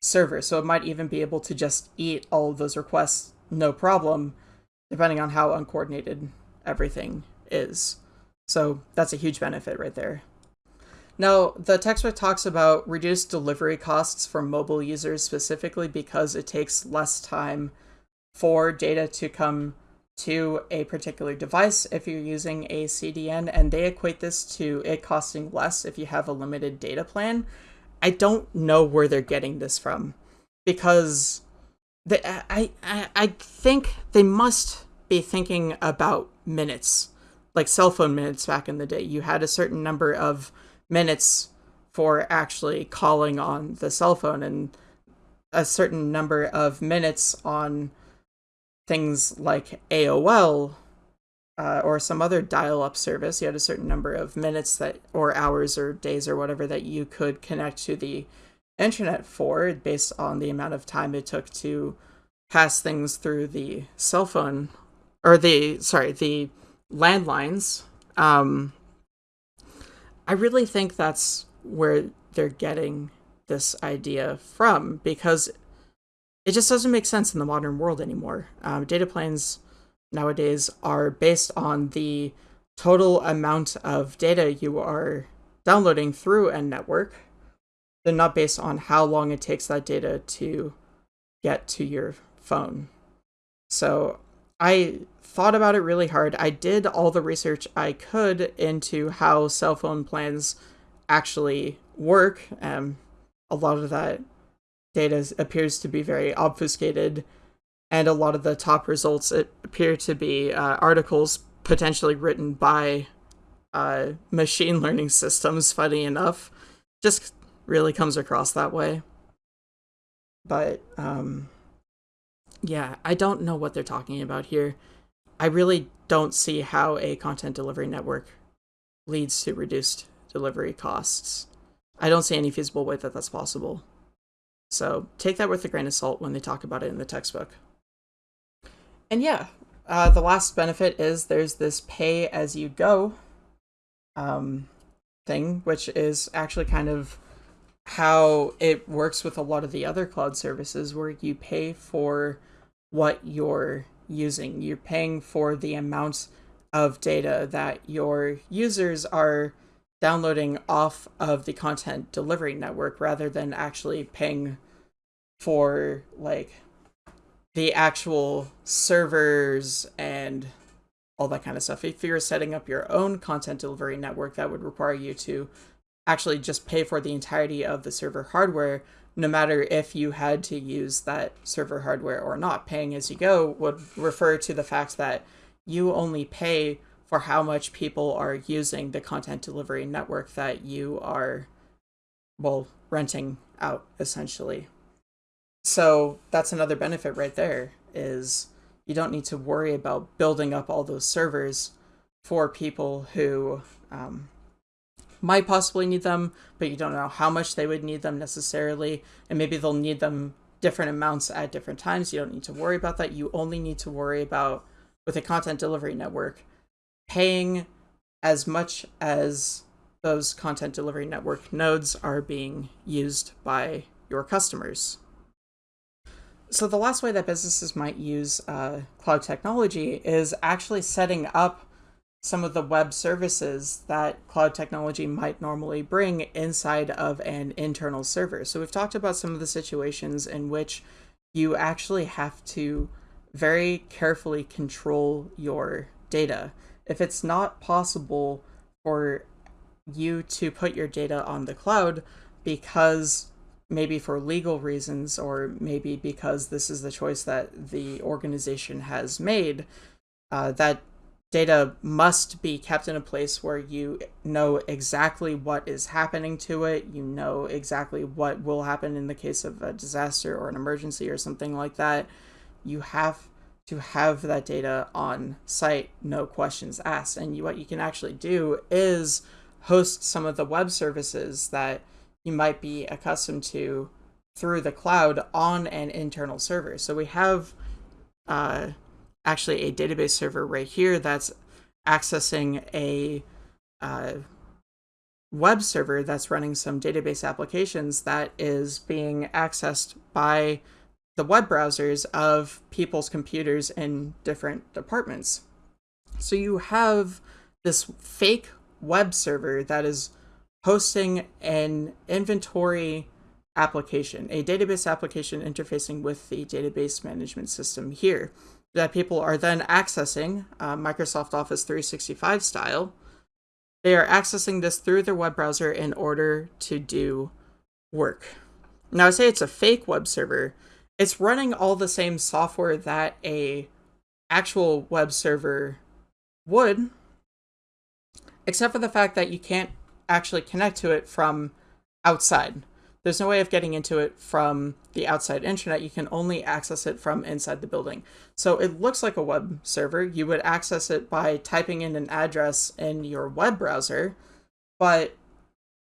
server. So it might even be able to just eat all of those requests no problem, depending on how uncoordinated everything is. So that's a huge benefit right there. Now, the textbook talks about reduced delivery costs for mobile users specifically because it takes less time for data to come to a particular device if you're using a CDN, and they equate this to it costing less if you have a limited data plan. I don't know where they're getting this from because they, I, I, I think they must be thinking about minutes, like cell phone minutes back in the day. You had a certain number of minutes for actually calling on the cell phone and a certain number of minutes on things like AOL uh, or some other dial-up service. You had a certain number of minutes that or hours or days or whatever that you could connect to the internet for based on the amount of time it took to pass things through the cell phone or the sorry the landlines um, I really think that's where they're getting this idea from because it just doesn't make sense in the modern world anymore. Um, data plans nowadays are based on the total amount of data you are downloading through a network. They're not based on how long it takes that data to get to your phone. So I thought about it really hard. I did all the research I could into how cell phone plans actually work. Um, a lot of that data appears to be very obfuscated, and a lot of the top results appear to be uh, articles potentially written by uh, machine learning systems. Funny enough, just really comes across that way. But um, yeah, I don't know what they're talking about here. I really don't see how a content delivery network leads to reduced delivery costs. I don't see any feasible way that that's possible. So take that with a grain of salt when they talk about it in the textbook. And yeah, uh, the last benefit is there's this pay as you go um, thing, which is actually kind of how it works with a lot of the other cloud services where you pay for what you're using. You're paying for the amount of data that your users are downloading off of the content delivery network rather than actually paying for like the actual servers and all that kind of stuff. If you're setting up your own content delivery network, that would require you to actually just pay for the entirety of the server hardware no matter if you had to use that server hardware or not. Paying as you go would refer to the fact that you only pay for how much people are using the content delivery network that you are, well, renting out essentially. So that's another benefit right there is you don't need to worry about building up all those servers for people who um, might possibly need them, but you don't know how much they would need them necessarily. And maybe they'll need them different amounts at different times. You don't need to worry about that. You only need to worry about, with a content delivery network, paying as much as those content delivery network nodes are being used by your customers. So the last way that businesses might use uh, cloud technology is actually setting up some of the web services that cloud technology might normally bring inside of an internal server. So we've talked about some of the situations in which you actually have to very carefully control your data. If it's not possible for you to put your data on the cloud because maybe for legal reasons or maybe because this is the choice that the organization has made, uh, that data must be kept in a place where you know exactly what is happening to it. You know exactly what will happen in the case of a disaster or an emergency or something like that. You have to have that data on site, no questions asked. And you, what you can actually do is host some of the web services that you might be accustomed to through the cloud on an internal server. So we have uh, actually a database server right here that's accessing a uh, web server that's running some database applications that is being accessed by the web browsers of people's computers in different departments. So you have this fake web server that is hosting an inventory application, a database application interfacing with the database management system here that people are then accessing uh, Microsoft Office 365 style. They are accessing this through their web browser in order to do work. Now, I say it's a fake web server. It's running all the same software that a actual web server would, except for the fact that you can't actually connect to it from outside. There's no way of getting into it from the outside internet. You can only access it from inside the building. So it looks like a web server. You would access it by typing in an address in your web browser, but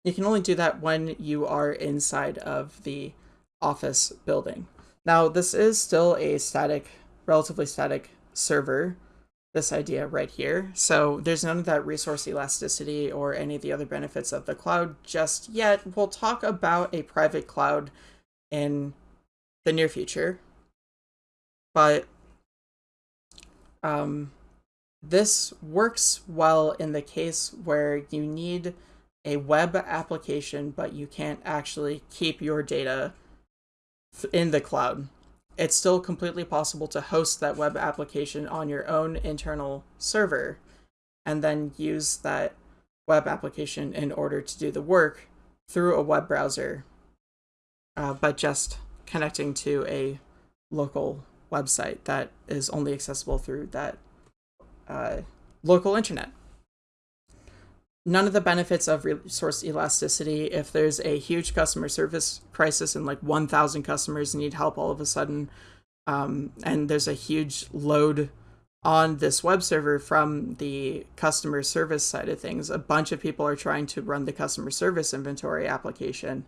you can only do that when you are inside of the office building. Now, this is still a static, relatively static server this idea right here. So there's none of that resource elasticity or any of the other benefits of the cloud just yet. We'll talk about a private cloud in the near future. But um, this works well in the case where you need a web application, but you can't actually keep your data in the cloud it's still completely possible to host that web application on your own internal server and then use that web application in order to do the work through a web browser, uh, but just connecting to a local website that is only accessible through that uh, local internet none of the benefits of resource elasticity. If there's a huge customer service crisis and like 1,000 customers need help all of a sudden, um, and there's a huge load on this web server from the customer service side of things, a bunch of people are trying to run the customer service inventory application.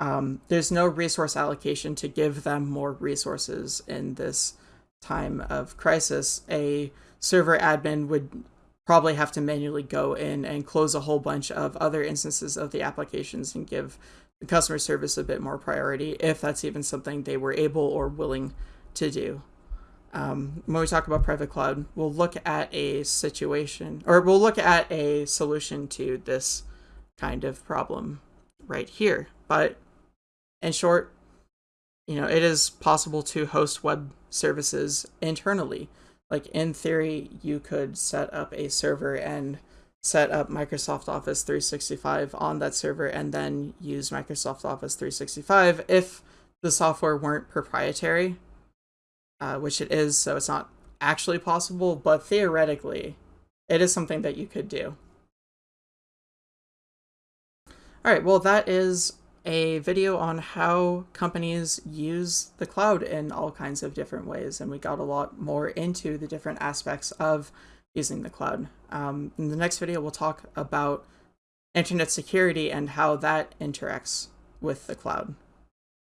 Um, there's no resource allocation to give them more resources in this time of crisis. A server admin would probably have to manually go in and close a whole bunch of other instances of the applications and give the customer service a bit more priority if that's even something they were able or willing to do. Um, when we talk about private cloud, we'll look at a situation or we'll look at a solution to this kind of problem right here. But in short, you know, it is possible to host web services internally like in theory you could set up a server and set up Microsoft Office 365 on that server and then use Microsoft Office 365 if the software weren't proprietary, uh, which it is, so it's not actually possible, but theoretically, it is something that you could do. All right, well, that is a video on how companies use the cloud in all kinds of different ways, and we got a lot more into the different aspects of using the cloud. Um, in the next video, we'll talk about internet security and how that interacts with the cloud.